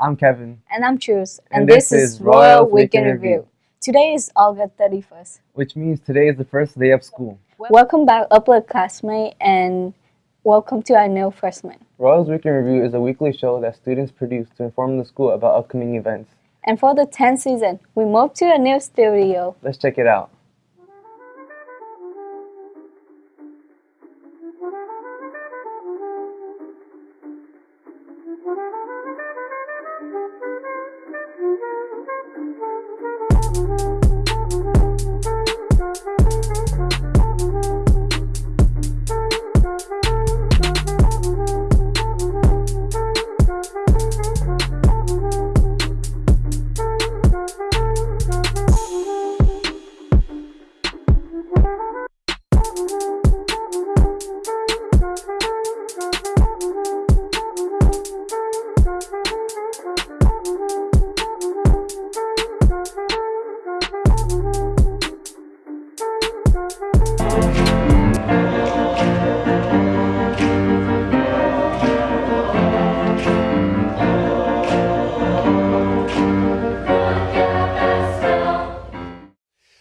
I'm Kevin, And I'm Truce. And, And this, this is Royal Weekend Weekend Review. Today is August 31st. which means today is the first day of school. Welcome back, upload classmate, and welcome to our new freshman. Royal's Weekend Review is a weekly show that students produce to inform the school about upcoming events. And for the 10th season, we moved to a new studio. Let's check it out.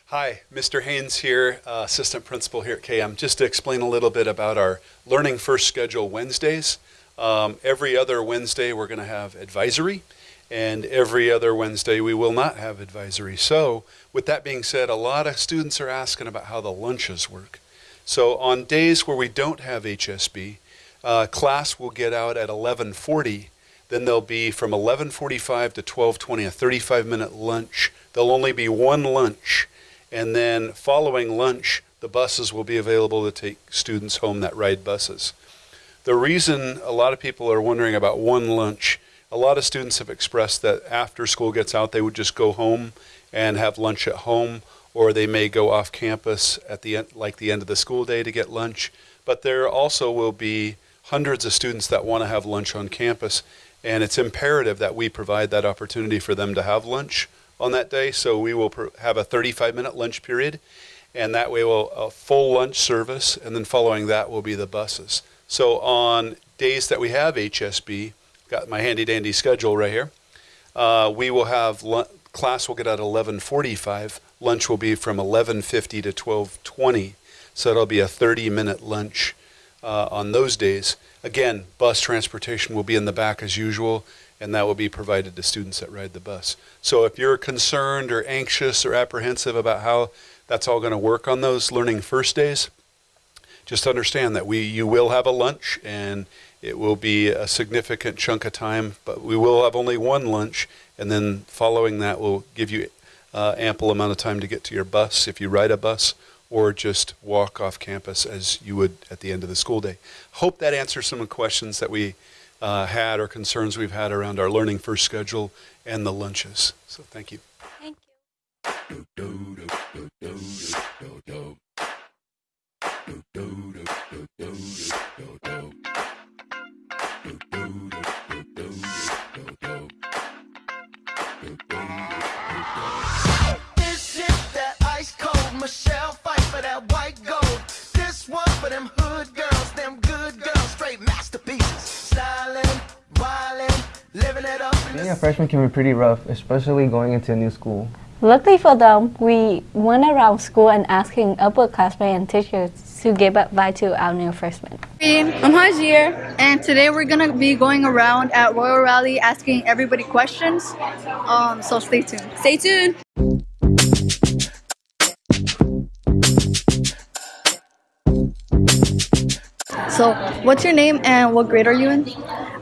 Hi, Mr. Haynes here, uh, Assistant Principal here at KM. Just to explain a little bit about our Learning First schedule Wednesdays. Um, every other Wednesday, we're going to have advisory, and every other Wednesday, we will not have advisory. So, with that being said, a lot of students are asking about how the lunches work. So, on days where we don't have HSB, uh, class will get out at 1140 then there'll be from 11:45 to 12:20 a 35-minute lunch. There'll only be one lunch, and then following lunch, the buses will be available to take students home that ride buses. The reason a lot of people are wondering about one lunch, a lot of students have expressed that after school gets out, they would just go home and have lunch at home, or they may go off campus at the end, like the end of the school day to get lunch. But there also will be hundreds of students that want to have lunch on campus, and it's imperative that we provide that opportunity for them to have lunch on that day. So we will have a 35 minute lunch period, and that way we'll a full lunch service, and then following that will be the buses. So on days that we have HSB, got my handy dandy schedule right here. Uh, we will have class will get out at 11:45. Lunch will be from 11:50 to 12:20. So it'll be a 30 minute lunch uh, on those days. Again, bus transportation will be in the back as usual, and that will be provided to students that ride the bus. So if you're concerned or anxious or apprehensive about how that's all going to work on those learning first days, just understand that we you will have a lunch and it will be a significant chunk of time, but we will have only one lunch, and then following that will give you uh, ample amount of time to get to your bus if you ride a bus or just walk off campus as you would at the end of the school day. Hope that answers some of the questions that we uh, had or concerns we've had around our learning first schedule and the lunches. So thank you. Thank you. Them hood girls, them good girls, straight masterpieces. Styling, wildin', living it up in Being a freshman can be pretty rough, especially going into a new school. Luckily for them, we went around school and asking upper classmates and teachers to give advice to our new freshmen. I'm Hajir, and today we're gonna be going around at Royal Rally asking everybody questions. Um, so stay tuned. Stay tuned. So, what's your name and what grade are you in?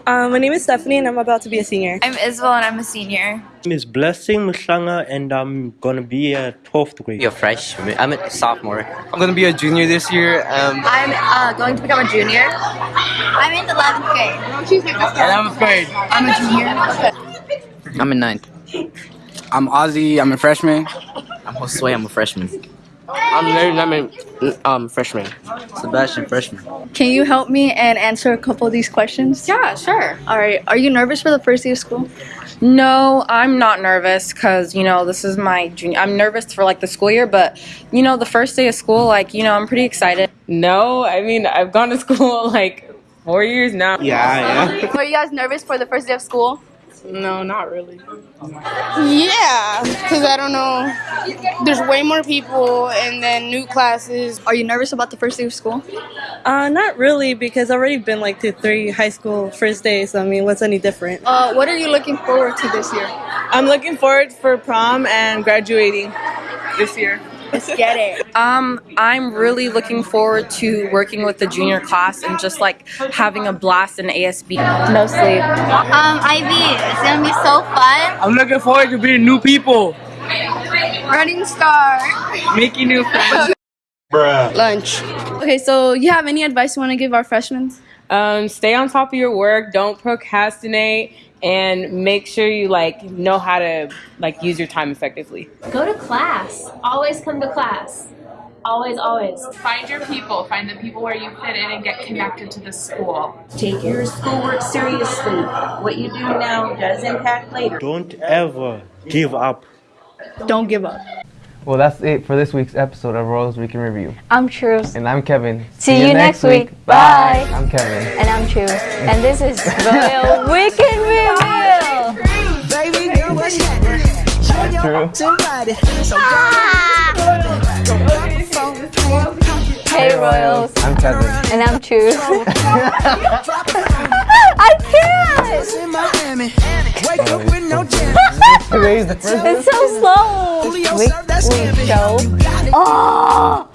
Um, my name is Stephanie and I'm about to be a senior. I'm Isabel and I'm a senior. My name is Blessing Mushanga and I'm gonna be a 12th grade. be a freshman. I'm a sophomore. I'm gonna be a junior this year. Um, I'm uh, going to become a junior. I'm in the 11th grade. and I'm afraid. I'm a junior. I'm in ninth. I'm Ozzy. I'm a freshman. I'm Josue. I'm a freshman. I'm Larry. I'm a um, freshman. Sebastian, freshman. Can you help me and answer a couple of these questions? Yeah, sure. All right. Are you nervous for the first day of school? No, I'm not nervous because, you know, this is my junior. I'm nervous for like the school year, but, you know, the first day of school, like, you know, I'm pretty excited. No, I mean, I've gone to school like four years now. Yeah, yeah. Were you guys nervous for the first day of school? No, not really. Yeah, because I don't know. There's way more people and then new classes. Are you nervous about the first day of school? Uh, not really because I've already been like to three high school first days. So, I mean, what's any different? Uh, what are you looking forward to this year? I'm looking forward for prom and graduating this year. Let's get it. Um, I'm really looking forward to working with the junior class and just like having a blast in ASB. No sleep. Um, Ivy, it's gonna be so fun. I'm looking forward to meeting new people, Running star. making new friends. Lunch. Okay, so you have any advice you want to give our freshmen? Um, stay on top of your work. Don't procrastinate, and make sure you like know how to like use your time effectively. Go to class. Always come to class. Always, always. Find your people. Find the people where you fit in and get connected to the school. Take your schoolwork seriously. What you do now does impact later. Don't ever give up. Don't give up. Well, that's it for this week's episode of Royals Week in Review. I'm Truce. And I'm Kevin. See you next week. Bye. I'm Kevin. And I'm Truce. And this is Royal Week in Review. Baby girl, what's happening? True. Somebody. So Hey Royals. I'm Kevin. And I'm Truce. I can't. in Miami. Wake up with no jam. Today's the first It's so slow. Julio Week, served that week scampi. show. You got it. Oh.